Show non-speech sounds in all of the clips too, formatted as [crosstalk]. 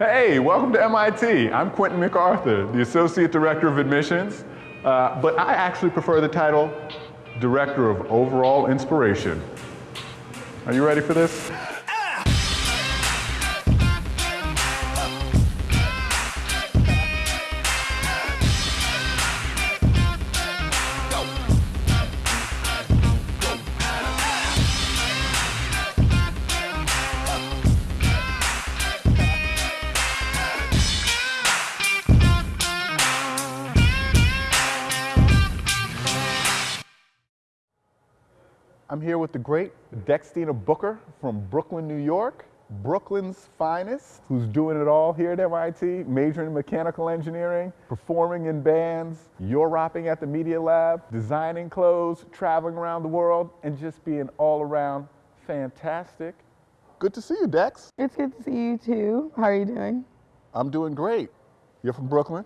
Hey, welcome to MIT. I'm Quentin MacArthur, the Associate Director of Admissions, uh, but I actually prefer the title Director of Overall Inspiration. Are you ready for this? I'm here with the great Dextina Booker from Brooklyn, New York, Brooklyn's finest, who's doing it all here at MIT, majoring in mechanical engineering, performing in bands, you're rapping at the Media Lab, designing clothes, traveling around the world, and just being all around fantastic. Good to see you, Dex. It's good to see you too. How are you doing? I'm doing great. You're from Brooklyn?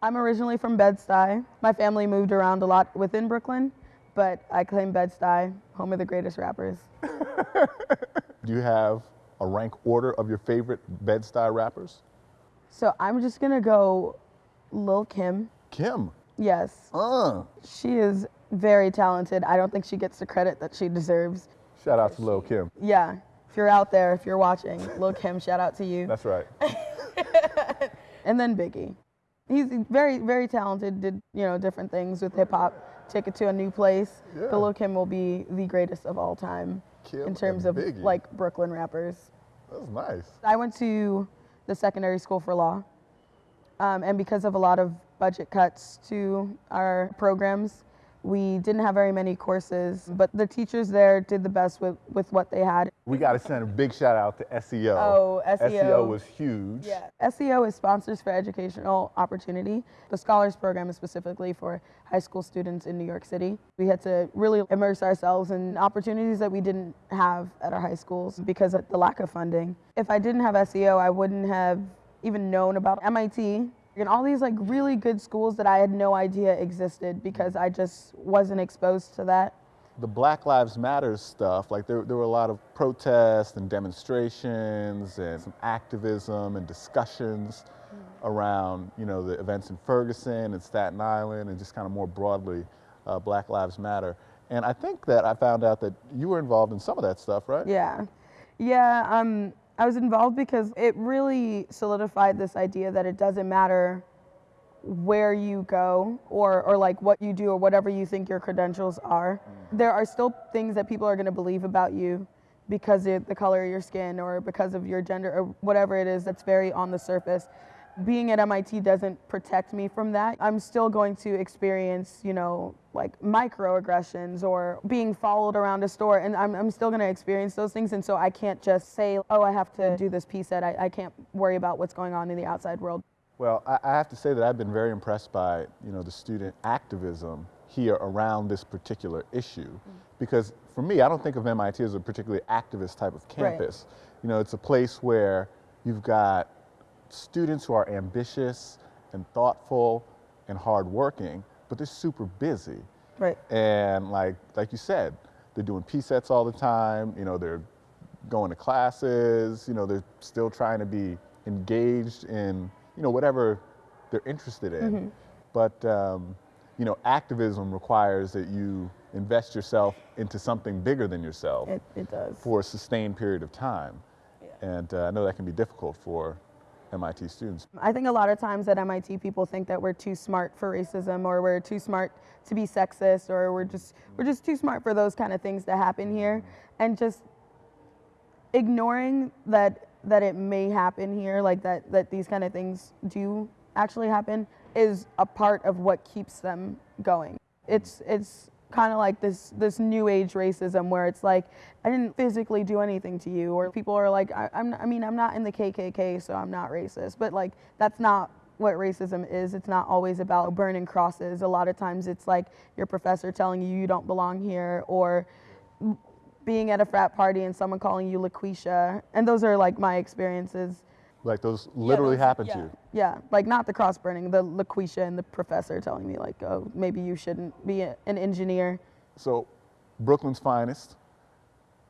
I'm originally from Bed-Stuy. My family moved around a lot within Brooklyn, but I claim Bed-Stuy, home of the greatest rappers. [laughs] Do you have a rank order of your favorite Bed-Stuy rappers? So I'm just gonna go Lil Kim. Kim. Yes, Uh. she is very talented. I don't think she gets the credit that she deserves. Shout out to Lil Kim. Yeah, if you're out there, if you're watching, Lil Kim, shout out to you. That's right. [laughs] and then Biggie. He's very, very talented, did, you know, different things with hip hop, take it to a new place. Yeah. But Lil Kim will be the greatest of all time Kim in terms of Biggie. like Brooklyn rappers. That's nice. I went to the secondary school for law. Um, and because of a lot of budget cuts to our programs, we didn't have very many courses, but the teachers there did the best with, with what they had. We got to send a big shout out to SEO. Oh, SEO. SEO was huge. Yeah. SEO is Sponsors for Educational Opportunity. The Scholars Program is specifically for high school students in New York City. We had to really immerse ourselves in opportunities that we didn't have at our high schools because of the lack of funding. If I didn't have SEO, I wouldn't have even known about MIT and all these like really good schools that I had no idea existed because I just wasn't exposed to that. The Black Lives Matter stuff, like there, there were a lot of protests and demonstrations and some activism and discussions around, you know, the events in Ferguson and Staten Island and just kind of more broadly uh, Black Lives Matter. And I think that I found out that you were involved in some of that stuff, right? Yeah. Yeah, um, I was involved because it really solidified this idea that it doesn't matter where you go or, or like what you do or whatever you think your credentials are. Mm. There are still things that people are going to believe about you because of the color of your skin or because of your gender or whatever it is that's very on the surface. Being at MIT doesn't protect me from that. I'm still going to experience, you know, like microaggressions or being followed around a store, and I'm, I'm still going to experience those things. And so I can't just say, oh, I have to do this piece that I, I can't worry about what's going on in the outside world. Well, I, I have to say that I've been very impressed by, you know, the student activism here around this particular issue. Mm. Because for me, I don't think of MIT as a particularly activist type of Right. campus. You know, it's a place where you've got students who are ambitious and thoughtful and hardworking, but they're super busy. Right. And like like you said, they're doing P sets all the time. You know, they're going to classes. You know, they're still trying to be engaged in you know whatever they're interested in. But um, you know, activism requires that you invest yourself into something bigger than yourself It, it does. for a sustained period of time. yeah. And uh, I know that can be difficult for MIT students. I think a lot of times at MIT people think that we're too smart for racism or we're too smart to be sexist or we're just we're just too smart for those kind of things to happen here and just ignoring that that it may happen here like that that these kind of things do actually happen is a part of what keeps them going. It's it's kind of like this this new age racism where it's like I didn't physically do anything to you, or people are like I, I'm I mean I'm not in the KKK, so I'm not racist. But like that's not what racism is. It's not always about burning crosses. A lot of times it's like your professor telling you you don't belong here, or being at a frat party and someone calling you LaQuisha. And those are like my experiences. Like those literally happen yeah. to you. Yeah, like not the cross burning, the LaQuisha and the professor telling me like, oh, maybe you shouldn't be a, an engineer. So, Brooklyn's finest.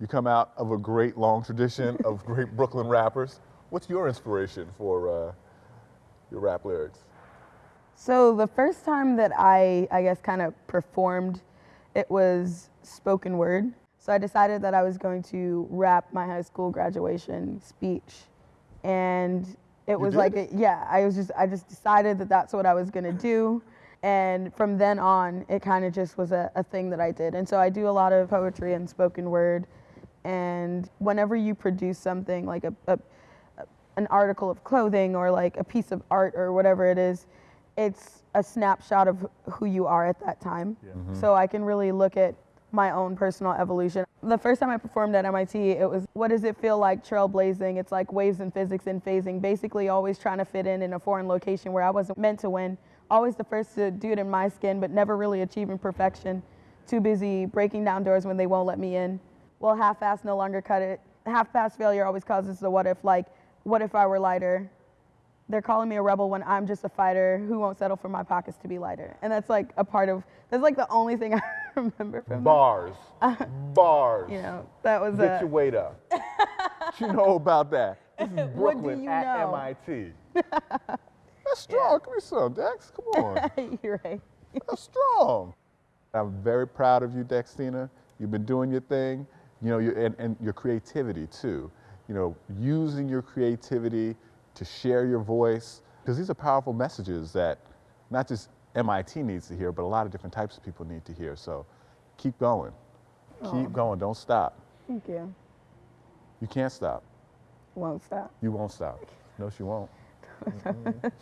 You come out of a great long tradition of [laughs] great Brooklyn rappers. What's your inspiration for uh, your rap lyrics? So the first time that I, I guess, kind of performed, it was spoken word. So I decided that I was going to rap my high school graduation speech, and it was did? like, a, yeah, I was just, I just decided that that's what I was gonna do, and from then on, it kind of just was a, a thing that I did. And so I do a lot of poetry and spoken word, and whenever you produce something like a, a an article of clothing or like a piece of art or whatever it is, it's a snapshot of who you are at that time. So I can really look at my own personal evolution. The first time I performed at MIT, it was what does it feel like trailblazing? It's like waves in physics and phasing, basically always trying to fit in in a foreign location where I wasn't meant to win. Always the first to do it in my skin, but never really achieving perfection. Too busy breaking down doors when they won't let me in. Well, half-ass no longer cut it. Half-pass failure always causes the what if, like, what if I were lighter? They're calling me a rebel when I'm just a fighter who won't settle for my pockets to be lighter. And that's like a part of, that's like the only thing [laughs] I remember from that. Bars. Uh, Bars. You know, that was Get a, your weight up. you know about that? [laughs] This is What do Brooklyn you at know? MIT. [laughs] That's strong. Give me some, Dex. Come [laughs] on. you're right. That's strong. I'm very proud of you, Dextina. You've been doing your thing, you know, your, and, and your creativity too. You know, using your creativity to share your voice, because these are powerful messages that not just MIT needs to hear, but a lot of different types of people need to hear. So keep going. Keep going. Don't stop. Thank you. You can't stop. Won't stop. You won't stop. No, she won't. [laughs]